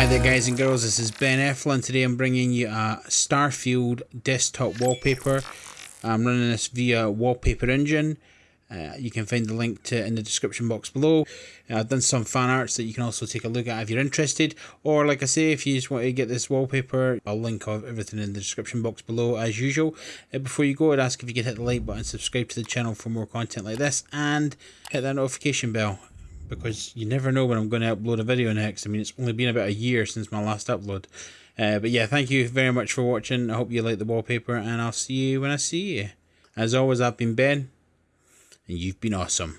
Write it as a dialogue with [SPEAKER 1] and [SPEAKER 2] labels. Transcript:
[SPEAKER 1] Hi there guys and girls, this is Ben Eflin. Today I'm bringing you a Starfield desktop wallpaper. I'm running this via Wallpaper Engine. Uh, you can find the link to in the description box below. Uh, I've done some fan arts that you can also take a look at if you're interested. Or like I say, if you just want to get this wallpaper, I'll link everything in the description box below as usual. Uh, before you go, I'd ask if you could hit the like button, subscribe to the channel for more content like this, and hit that notification bell because you never know when I'm going to upload a video next. I mean, it's only been about a year since my last upload. Uh, but yeah, thank you very much for watching. I hope you like the wallpaper, and I'll see you when I see you. As always, I've been Ben, and you've been awesome.